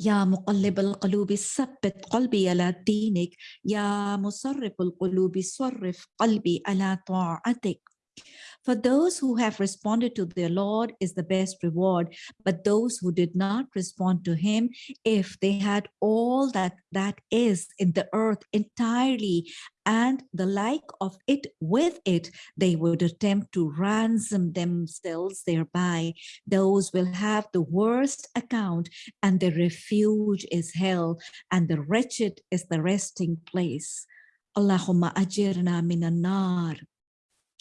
يا مقلب القلوب ثبت قلبي على دينك يا مصرف القلوب صرف قلبي على طاعتك For those who have responded to their Lord is the best reward, but those who did not respond to him, if they had all that that is in the earth entirely and the like of it with it, they would attempt to ransom themselves thereby. Those will have the worst account and the refuge is hell and the wretched is the resting place. Allahumma ajirna minan nar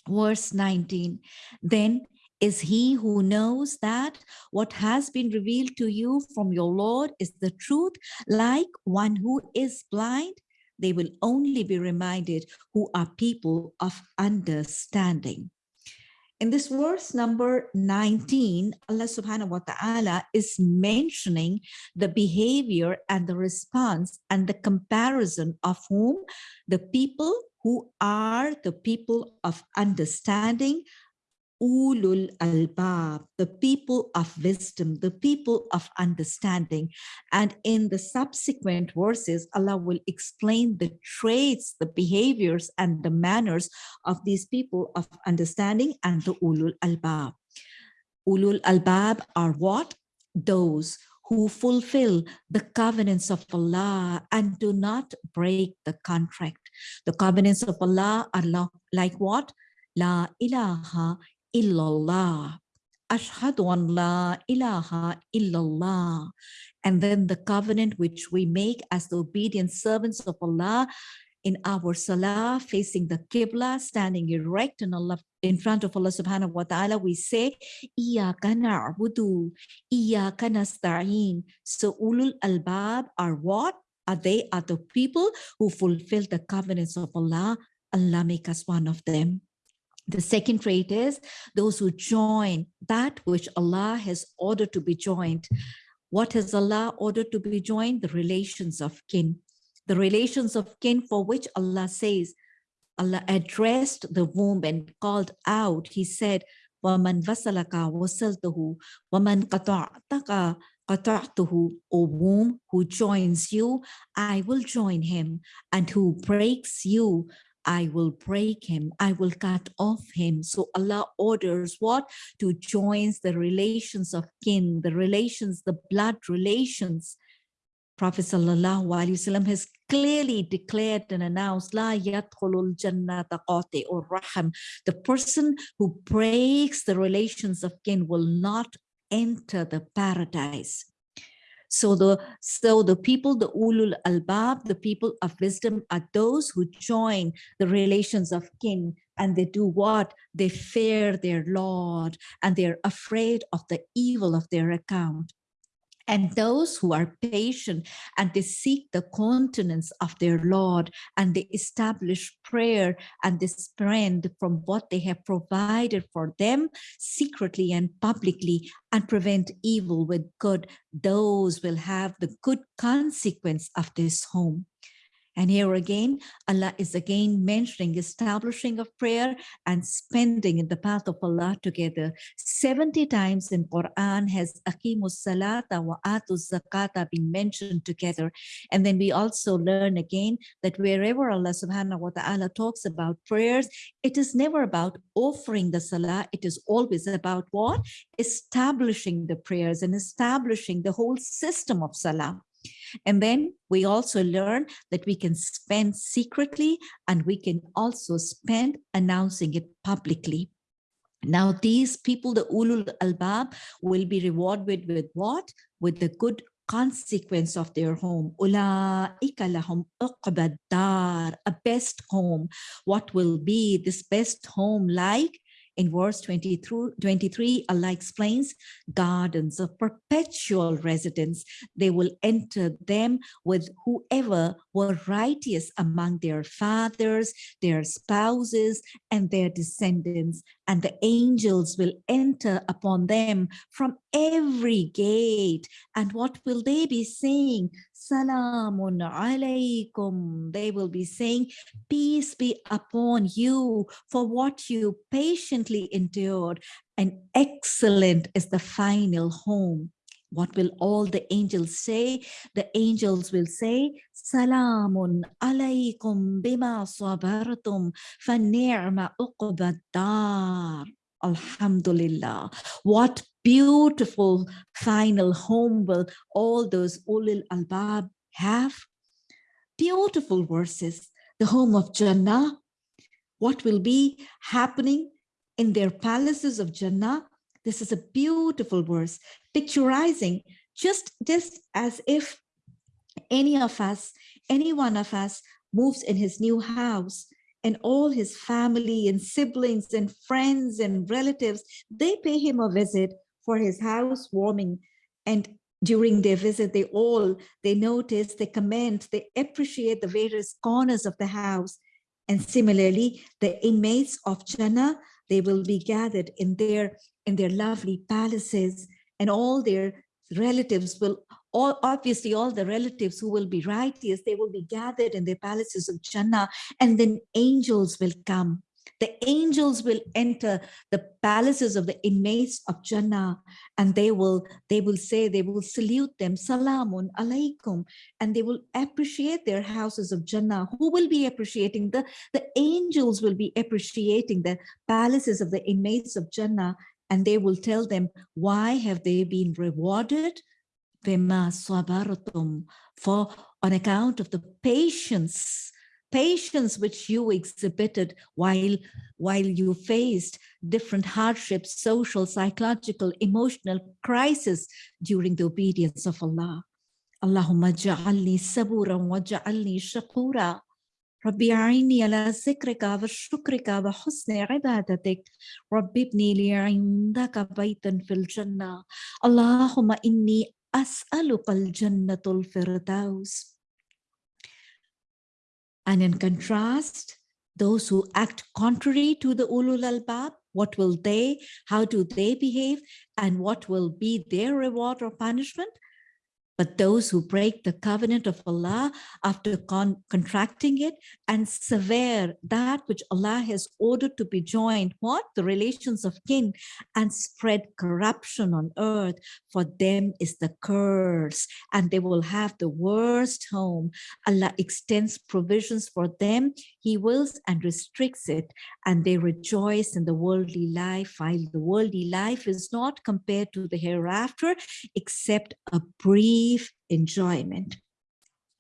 verse 19 then is he who knows that what has been revealed to you from your Lord is the truth, like one who is blind? They will only be reminded who are people of understanding. In this verse number 19, Allah subhanahu wa ta'ala is mentioning the behavior and the response and the comparison of whom the people who are the people of understanding, ulul albab, the people of wisdom, the people of understanding. And in the subsequent verses, Allah will explain the traits, the behaviors, and the manners of these people of understanding and the ulul albab. Ulul albab are what? Those who fulfill the covenants of Allah and do not break the contract. The covenants of Allah are like what? La ilaha illallah. Ashhadu an la ilaha illallah. And then the covenant which we make as the obedient servants of Allah in our salah, facing the Qibla, standing erect in Allah in front of Allah subhanahu wa ta'ala, we say, Iyaka na'budu, Iyaka nasta'een. So ulul albab are what? Are they are the people who fulfill the covenants of Allah. Allah make us one of them. The second trait is those who join that which Allah has ordered to be joined. What has Allah ordered to be joined? The relations of kin. The relations of kin for which Allah says, Allah addressed the womb and called out. He said, وَمَنْ وَصَلَكَ وَصَلْتُهُ وَمَنْ قَطَعْتَكَ قَطَعْتُهُ O womb who joins you, I will join him. And who breaks you, I will break him. I will cut off him. So Allah orders what? To joins the relations of kin, the relations, the blood relations. Prophet Sallallahu has clearly declared and announced, La yadkhulul jannata or raham. The person who breaks the relations of kin will not enter the paradise. So the so the people, the ulul albab, the people of wisdom are those who join the relations of kin and they do what? They fear their Lord and they're afraid of the evil of their account. And those who are patient and they seek the continence of their Lord and they establish prayer and they spend from what they have provided for them secretly and publicly and prevent evil with good, those will have the good consequence of this home. And here again, Allah is again mentioning establishing of prayer and spending in the path of Allah together. 70 times in Quran has Akimus Salata wa Atus Zakata been mentioned together. And then we also learn again that wherever Allah subhanahu wa ta'ala talks about prayers, it is never about offering the salah. It is always about what? Establishing the prayers and establishing the whole system of salah. And then we also learn that we can spend secretly and we can also spend announcing it publicly. Now, these people, the ulul albab, will be rewarded with what? With the good consequence of their home. Ulaika lahum dar, a best home. What will be this best home like? In verse 23, 23, Allah explains gardens of perpetual residence. They will enter them with whoever were righteous among their fathers, their spouses, and their descendants. And the angels will enter upon them from every gate. And what will they be saying? Salamun alaykum. They will be saying, Peace be upon you for what you patiently endured. And excellent is the final home. What will all the angels say? The angels will say, Salamun alaykum bima sabartum fa ni'ma uqbad Alhamdulillah. What beautiful final home will all those ulil albab have? Beautiful verses. The home of Jannah. What will be happening in their palaces of Jannah? This is a beautiful verse, picturizing just, just as if any of us, any one of us moves in his new house and all his family and siblings and friends and relatives, they pay him a visit for his house warming. And during their visit, they all, they notice, they comment, they appreciate the various corners of the house. And similarly, the inmates of Jannah, they will be gathered in their, in their lovely palaces and all their relatives will all obviously all the relatives who will be righteous they will be gathered in the palaces of jannah and then angels will come the angels will enter the palaces of the inmates of Jannah and they will, they will say, they will salute them, Salamun alaikum, and they will appreciate their houses of Jannah. Who will be appreciating? The, the angels will be appreciating the palaces of the inmates of Jannah and they will tell them, why have they been rewarded? For on account of the patience patience which you exhibited while, while you faced different hardships, social, psychological, emotional crisis during the obedience of Allah. Allahumma ja'alni saburan wa ja'alni shakura. ربي أعيني على ذكرك وشكرك وحسن عبادتك ربي ابني لي عندك بيتا في الجنة اللهم إني أسألك الجنة الفردوس And in contrast, those who act contrary to the ulul albab, what will they, how do they behave, and what will be their reward or punishment? But those who break the covenant of Allah after con contracting it and sever that which Allah has ordered to be joined, what? The relations of kin and spread corruption on earth, for them is the curse and they will have the worst home. Allah extends provisions for them. He wills and restricts it and they rejoice in the worldly life while the worldly life is not compared to the hereafter except a brief enjoyment.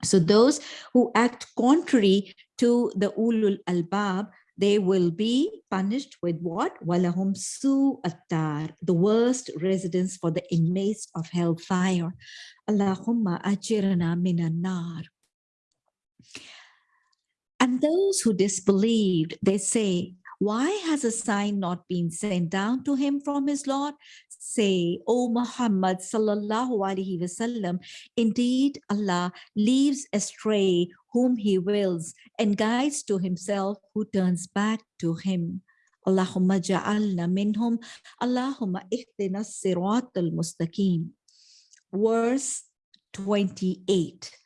So those who act contrary to the ulul albab, they will be punished with what? Walahum su attar, the worst residence for the inmates of hellfire. Allahumma ajirana minan nar. And those who disbelieved, they say, why has a sign not been sent down to him from his Lord? Say, O Muhammad sallallahu alaihi wasallam, indeed Allah leaves astray whom he wills and guides to himself who turns back to him. Allahumma ja'alna minhum, Allahumma ihdina sirat al-mustaqim. Verse 28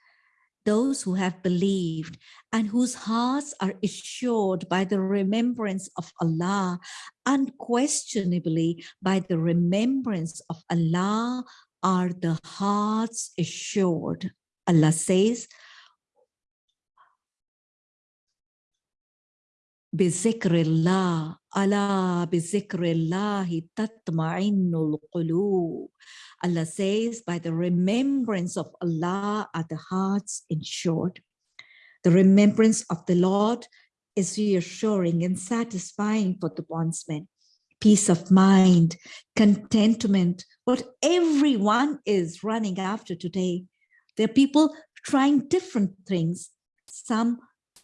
those who have believed and whose hearts are assured by the remembrance of Allah, unquestionably by the remembrance of Allah are the hearts assured. Allah says, بذكر الله ألا بذكر الله تطمئن القلوب Allah says by the remembrance of Allah are the hearts ensured the remembrance of the Lord is reassuring and satisfying for the bondsman peace of mind contentment what everyone is running after today there are people trying different things some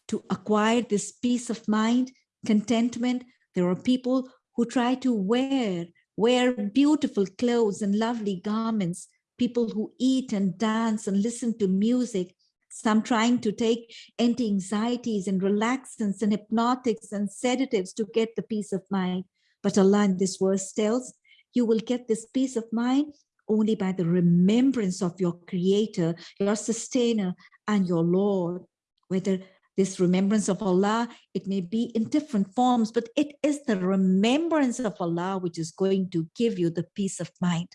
to acquire this peace of mind, contentment. There are people who try to wear, wear beautiful clothes and lovely garments, people who eat and dance and listen to music, some trying to take anti-anxieties and relaxants and hypnotics and sedatives to get the peace of mind. But Allah in this verse tells, you will get this peace of mind only by the remembrance of your creator, your sustainer, and your Lord, whether this remembrance of Allah, it may be in different forms, but it is the remembrance of Allah which is going to give you the peace of mind.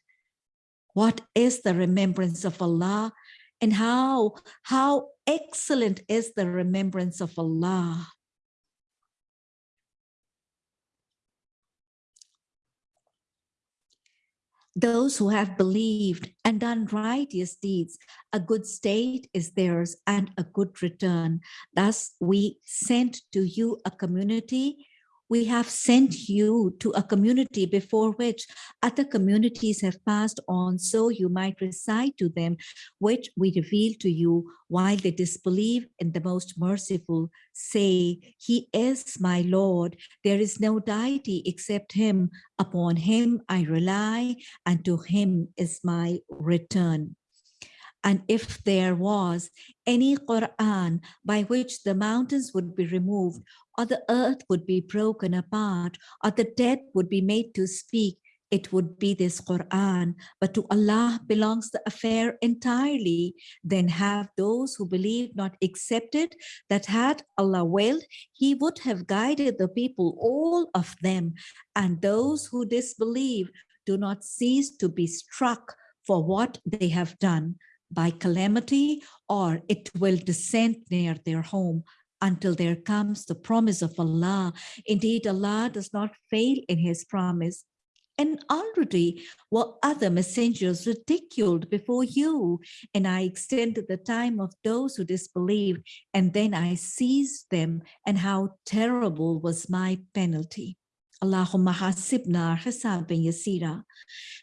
What is the remembrance of Allah and how, how excellent is the remembrance of Allah? Those who have believed and done righteous deeds, a good state is theirs and a good return. Thus, we sent to you a community we have sent you to a community before which other communities have passed on so you might recite to them which we reveal to you while they disbelieve in the most merciful say he is my lord. There is no deity except him. Upon him i rely and to him is my return and if there was any Quran by which the mountains would be removed or the earth would be broken apart or the dead would be made to speak, it would be this Quran. But to Allah belongs the affair entirely. Then have those who believe not accepted that had Allah willed, he would have guided the people, all of them. And those who disbelieve do not cease to be struck for what they have done by calamity or it will descend near their home until there comes the promise of Allah. Indeed, Allah does not fail in his promise. And already were other messengers ridiculed before you, and I extended the time of those who disbelieved, and then I seized them, and how terrible was my penalty. Allahumma hasibna hisaban yasira.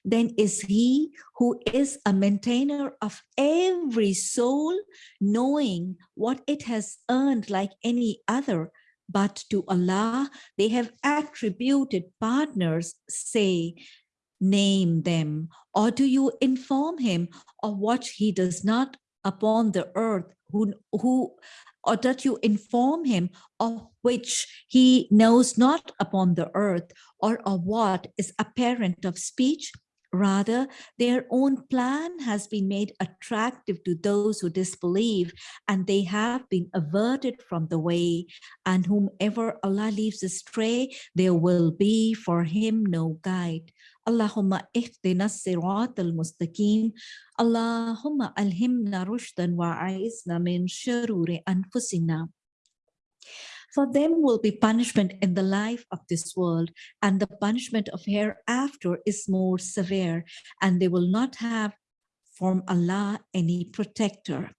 Then is he who is a maintainer of every soul, knowing what it has earned like any other, but to Allah they have attributed partners, say, name them, or do you inform him of what he does not upon the earth, who, who or that you inform him of which he knows not upon the earth, or of what is apparent of speech, Rather, their own plan has been made attractive to those who disbelieve, and they have been averted from the way. And whomever Allah leaves astray, there will be for him no guide. Allahumma ihdina sirat al-mustaqim. Allahumma alhimna rushdan wa a'izna min shururi anfusina. For them will be punishment in the life of this world, and the punishment of hereafter is more severe, and they will not have from Allah any protector.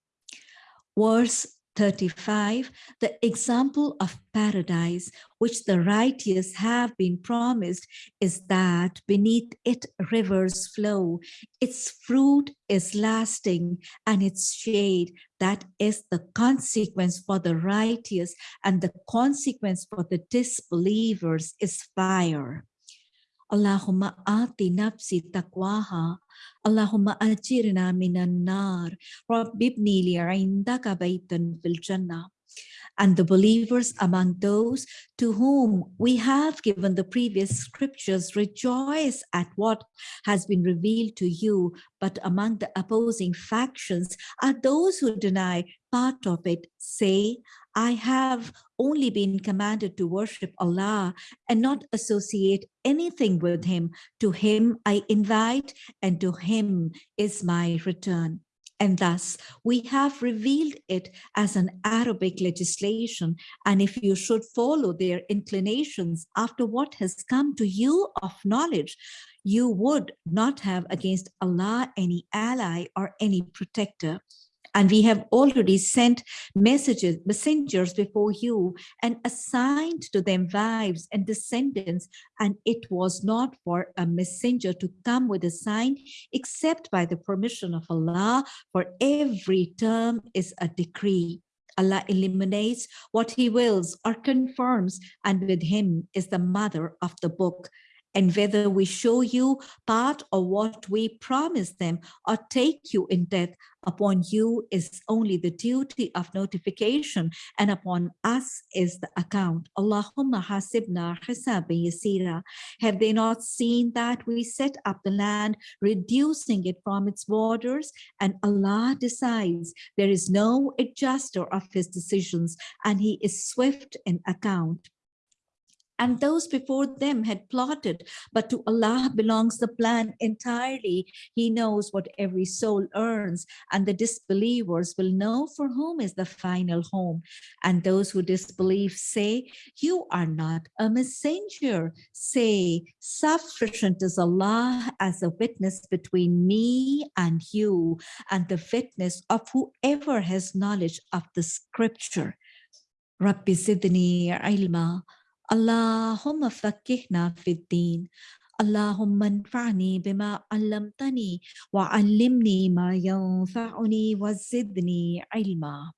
Verse 35, the example of paradise which the righteous have been promised is that beneath it rivers flow, its fruit is lasting and its shade, that is the consequence for the righteous and the consequence for the disbelievers is fire. Allahumma ati nafsi taqwaha. Allahumma ajirna minan nar. Rabbibni li'indaka baytan fil jannah and the believers among those to whom we have given the previous scriptures rejoice at what has been revealed to you. But among the opposing factions are those who deny part of it, say, I have only been commanded to worship Allah and not associate anything with him. To him I invite and to him is my return. And thus we have revealed it as an Arabic legislation. And if you should follow their inclinations after what has come to you of knowledge, you would not have against Allah any ally or any protector. And we have already sent messages, messengers before you and assigned to them wives and descendants. And it was not for a messenger to come with a sign except by the permission of Allah. For every term is a decree. Allah eliminates what he wills or confirms, and with him is the mother of the book and whether we show you part of what we promise them or take you in death upon you is only the duty of notification and upon us is the account. Allahumma hasibna hisabi yasira. Have they not seen that we set up the land, reducing it from its borders and Allah decides there is no adjuster of his decisions and he is swift in account and those before them had plotted, but to Allah belongs the plan entirely. He knows what every soul earns, and the disbelievers will know for whom is the final home. And those who disbelieve say, you are not a messenger. Say, sufficient is Allah as a witness between me and you, and the witness of whoever has knowledge of the scripture. Rabbi zidni ilma اللهم فكهنا في الدين. اللهم انفعني بما علمتني وعلمني ما ينفعني وزدني علما.